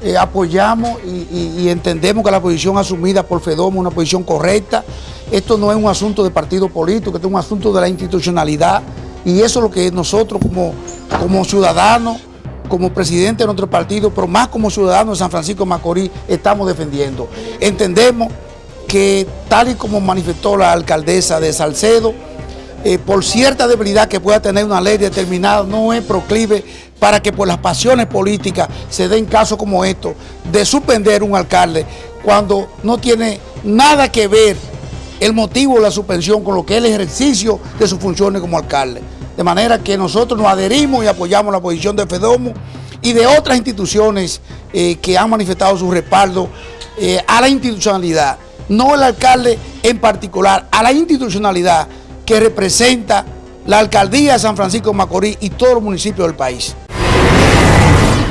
eh, apoyamos y, entendemos que la posición asumida por FEDOMO es una posición correcta. Esto no es un asunto de partido político, esto es un asunto de la institucionalidad y eso es lo que nosotros como, como ciudadanos, como presidente de nuestro partido, pero más como ciudadanos de San Francisco de Macorís, estamos defendiendo. Entendemos que tal y como manifestó la alcaldesa de Salcedo, eh, por cierta debilidad que pueda tener una ley determinada, no es proclive para que por las pasiones políticas se den casos como estos de suspender un alcalde cuando no tiene nada que ver el motivo de la suspensión con lo que es el ejercicio de sus funciones como alcalde. De manera que nosotros nos adherimos y apoyamos la posición de FEDOMO y de otras instituciones eh, que han manifestado su respaldo eh, a la institucionalidad, no el alcalde en particular, a la institucionalidad que representa la alcaldía de San Francisco de Macorís y todos los municipios del país. Boom!